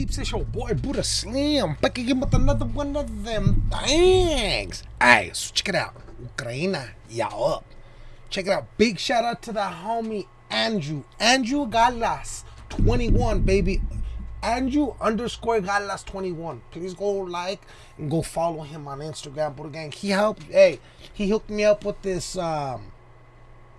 peeps? It's your boy Buddha Slim back again with another one of them things. Alright, so check it out. Ukraina, y'all up. Check it out. Big shout out to the homie Andrew. Andrew Galas, 21, baby. Andrew underscore Galas 21. Please go like and go follow him on Instagram, Buddha Gang. He helped, hey, he hooked me up with this um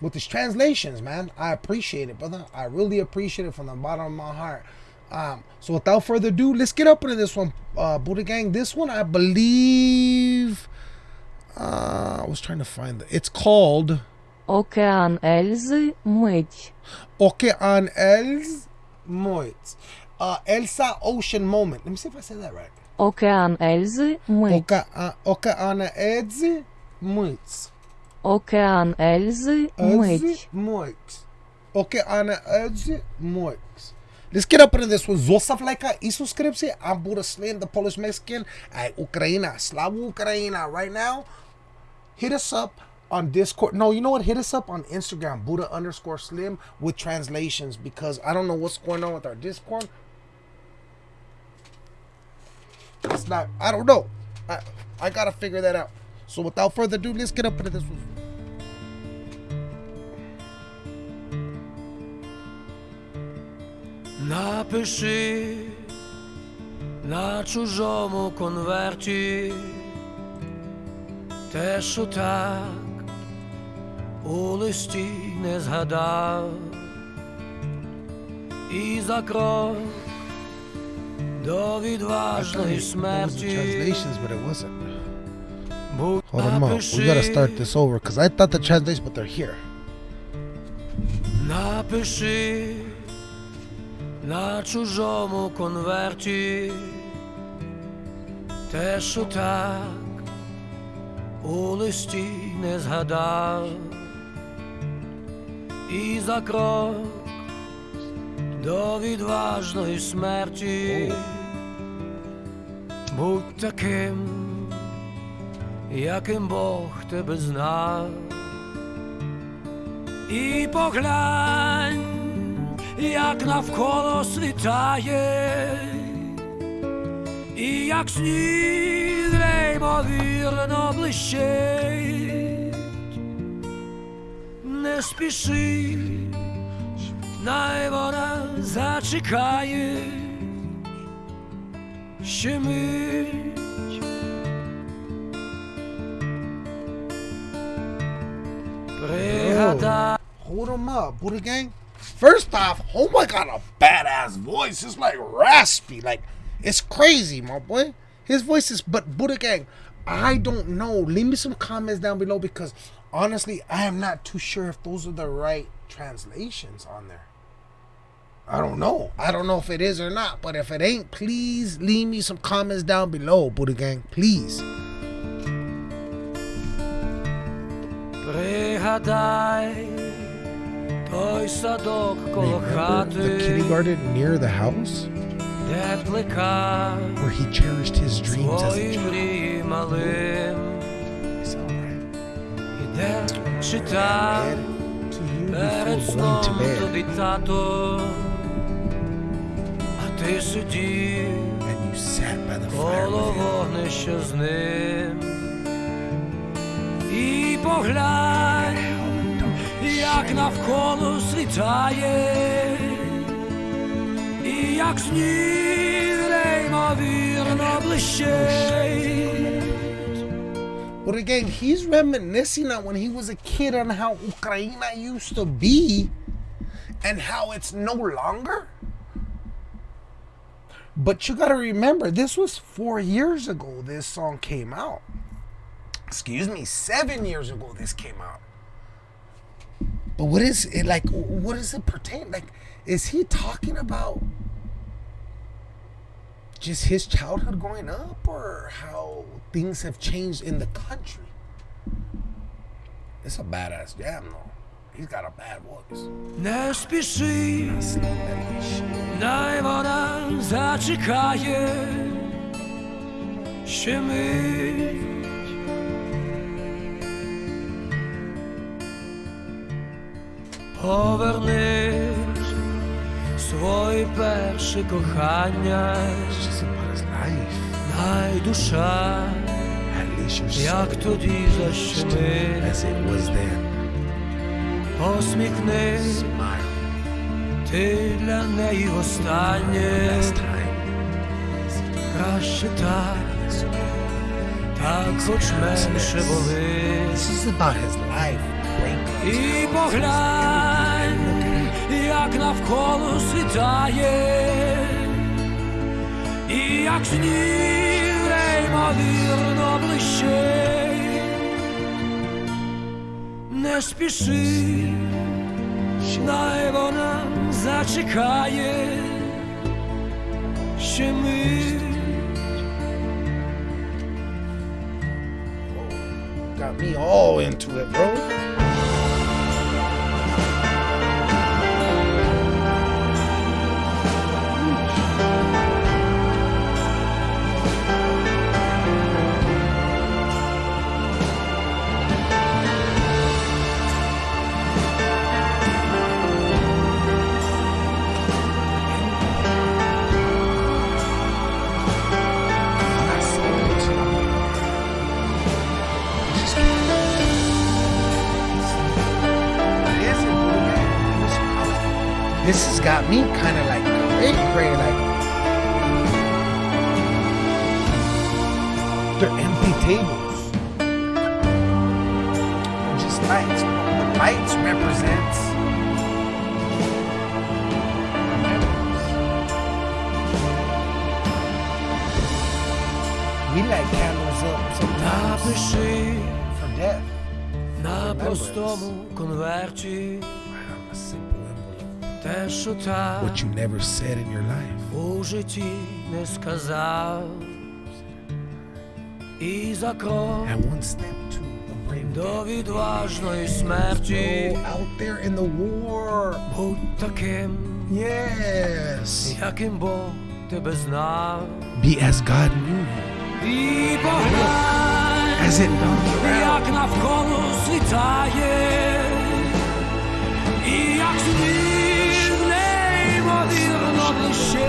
with his translations, man. I appreciate it, brother. I really appreciate it from the bottom of my heart. Um, so without further ado, let's get up into this one, uh, Buddha Gang. This one, I believe, uh, I was trying to find it. It's called Okean Elzy Moit. Okean Elzy Moit. Uh, Elsa Ocean Moment. Let me see if I said that right. Okean Elzy Moit. Uh, Okean Elzy Moit. Okean Elzy Moit. Moit. Okean Elzy Moit. Up into this one. Zostav i subscription. I'm Buddha Slim, the Polish Mexican at Ukraina. Slava Ukraina. Right now, hit us up on Discord. No, you know what? Hit us up on Instagram, Buddha underscore Slim with translations because I don't know what's going on with our Discord. It's not. I don't know. I I gotta figure that out. So without further ado, let's get up into this Напиши на чужому конверті те, що так у листі не згадав, і за крок до відважної смерті. translations, Hold on, up. We gotta start this over because I thought the translation, but they're here. Напиши на чужому конверті. Те, що так у листі не згадав, і за крок до відважної смерті. Будь таким, яким Бог тебе знав. І поглянь, як навколо світає, і як сніг неймовірно блищить, не спіши, най вона зачекає, ще мить. Пригадай. Hold him up, Buddha Gang. First off, Homa got a badass voice. It's like raspy. Like, it's crazy, my boy. His voice is, but Buddha Gang, I don't know. Leave me some comments down below because honestly, I am not too sure if those are the right translations on there. I don't know. I don't know if it is or not, but if it ain't, please leave me some comments down below, Buddha Gang. Please той садок коло Remember the хати, kindergarten near the house де плекав where he cherished his dreams as a свої child? мрії малим, It's alright. і де читав to you перед before going сном to bed, тобі тато, а ти сидів and you sat by the fire коло with him. вогнища з ним. І поглянь, як навколо світає, і як сніг неймовірно блищить. But again, he's reminiscing on when he was a kid on how Ukraine used to be and how it's no longer. But you gotta remember, this was four years ago this song came out. Excuse me, seven years ago this came out. But what is it like? What does it pertain? Like, is he talking about just his childhood growing up or how things have changed in the country? It's a badass jam though. He's got a bad voice. Не спіши, най вона зачекає, ще мить. повернеш своє перше кохання, Най душа, як тоді защити посміхни ти для неї останнє. Краще так. Так, хоч менше болить. This is about his life. Breakups. І поглянь, як навколо світає, і як сніг неймовірно блищить. Не спіши, най вона зачекає, ще мить. Got me all into it, bro. this has got me kind of like great great like they're empty tables. Just lights. The lights represents. We light candles up sometimes for death. Na post domu What you never said in your life. у житті не сказав. І за крок And one step to the brave до відважної Go смерті out there in the war. будь таким, Yes. яким Бог тебе знав. Be as God knew you. І поглянь, As it comes around. як навколо світає,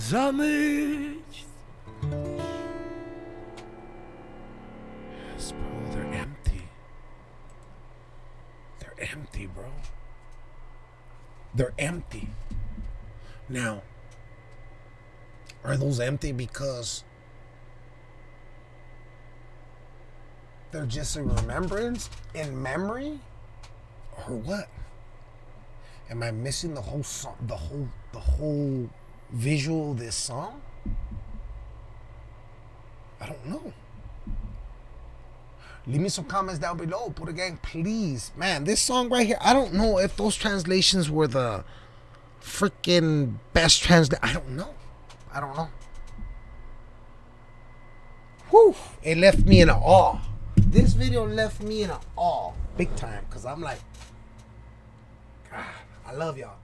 will come. наступає. За мить yes, bro, they're empty. They're empty, bro. They're empty. Now, are those empty because they're just a remembrance in memory, or what? Am I missing the whole song, the whole, the whole visual this song? I don't know. Leave me some comments down below. Buddha Gang, please. Man, this song right here, I don't know if those translations were the freaking best translate. I don't know. I don't know. Whew. It left me in awe. This video left me in awe. Big time. Because I'm like, God, I love y'all.